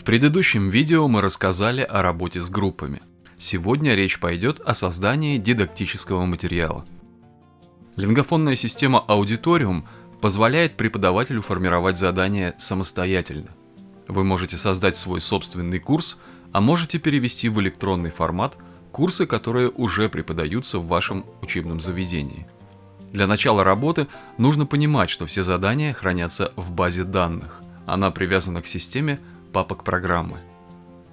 В предыдущем видео мы рассказали о работе с группами. Сегодня речь пойдет о создании дидактического материала. Лингофонная система Auditorium позволяет преподавателю формировать задания самостоятельно. Вы можете создать свой собственный курс, а можете перевести в электронный формат курсы, которые уже преподаются в вашем учебном заведении. Для начала работы нужно понимать, что все задания хранятся в базе данных. Она привязана к системе папок программы.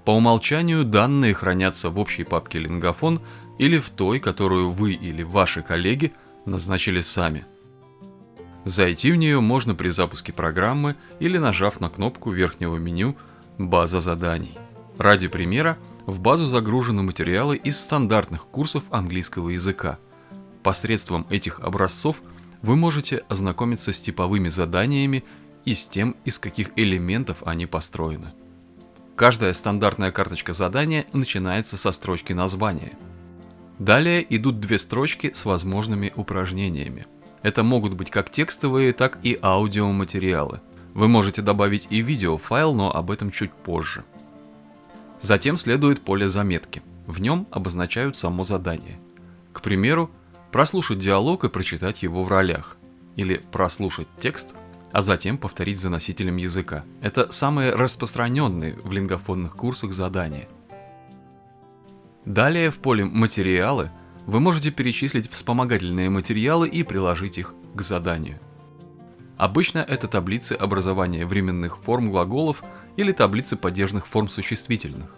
По умолчанию данные хранятся в общей папке Лингофон или в той, которую вы или ваши коллеги назначили сами. Зайти в нее можно при запуске программы или нажав на кнопку верхнего меню «База заданий». Ради примера, в базу загружены материалы из стандартных курсов английского языка. Посредством этих образцов вы можете ознакомиться с типовыми заданиями и с тем, из каких элементов они построены. Каждая стандартная карточка задания начинается со строчки названия. Далее идут две строчки с возможными упражнениями. Это могут быть как текстовые, так и аудиоматериалы. Вы можете добавить и видеофайл, но об этом чуть позже. Затем следует поле заметки. В нем обозначают само задание. К примеру, прослушать диалог и прочитать его в ролях. Или прослушать текст а затем повторить за носителем языка. Это самые распространенные в лингофонных курсах задания. Далее в поле «Материалы» вы можете перечислить вспомогательные материалы и приложить их к заданию. Обычно это таблицы образования временных форм глаголов или таблицы падежных форм существительных.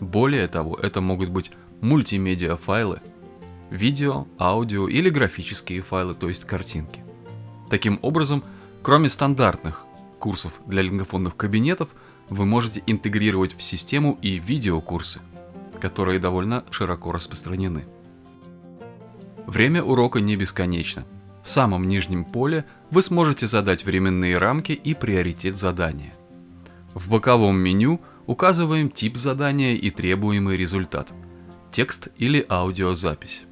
Более того, это могут быть мультимедиа файлы, видео, аудио или графические файлы, то есть картинки. Таким образом, Кроме стандартных курсов для лингофонных кабинетов, вы можете интегрировать в систему и видеокурсы, которые довольно широко распространены. Время урока не бесконечно. В самом нижнем поле вы сможете задать временные рамки и приоритет задания. В боковом меню указываем тип задания и требуемый результат – текст или аудиозапись.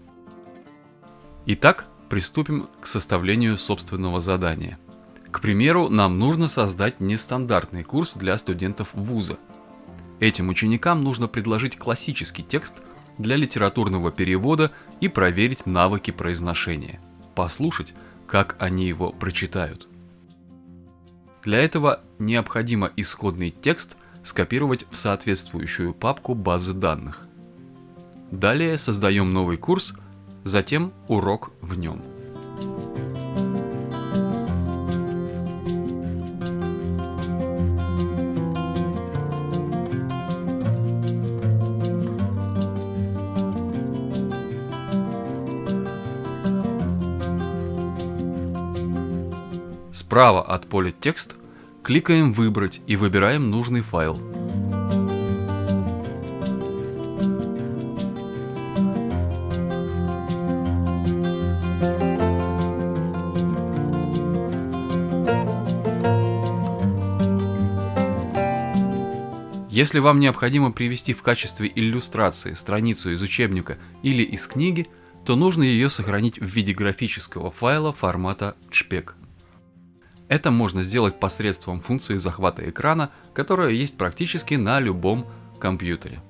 Итак, приступим к составлению собственного задания – к примеру, нам нужно создать нестандартный курс для студентов вуза. Этим ученикам нужно предложить классический текст для литературного перевода и проверить навыки произношения, послушать, как они его прочитают. Для этого необходимо исходный текст скопировать в соответствующую папку базы данных. Далее создаем новый курс, затем урок в нем. Справа от поля «Текст» кликаем «Выбрать» и выбираем нужный файл. Если вам необходимо привести в качестве иллюстрации страницу из учебника или из книги, то нужно ее сохранить в виде графического файла формата JPEG. Это можно сделать посредством функции захвата экрана, которая есть практически на любом компьютере.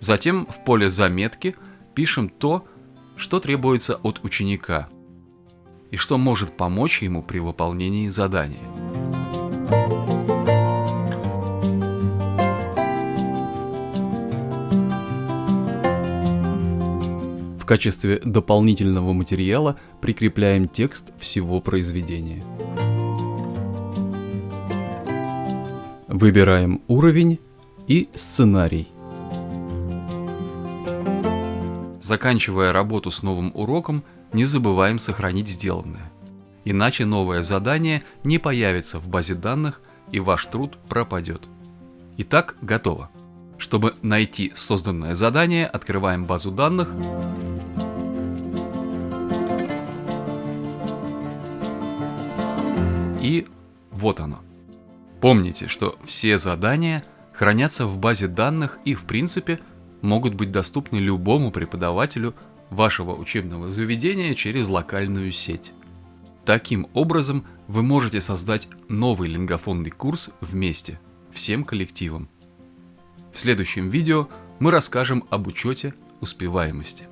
Затем в поле «Заметки» пишем то, что требуется от ученика и что может помочь ему при выполнении задания. В качестве дополнительного материала прикрепляем текст всего произведения. Выбираем уровень и сценарий. Заканчивая работу с новым уроком, не забываем сохранить сделанное. Иначе новое задание не появится в базе данных и ваш труд пропадет. Итак, готово. Чтобы найти созданное задание, открываем базу данных. И вот оно. Помните, что все задания хранятся в базе данных и в принципе могут быть доступны любому преподавателю вашего учебного заведения через локальную сеть. Таким образом, вы можете создать новый лингофонный курс вместе, всем коллективом. В следующем видео мы расскажем об учете успеваемости.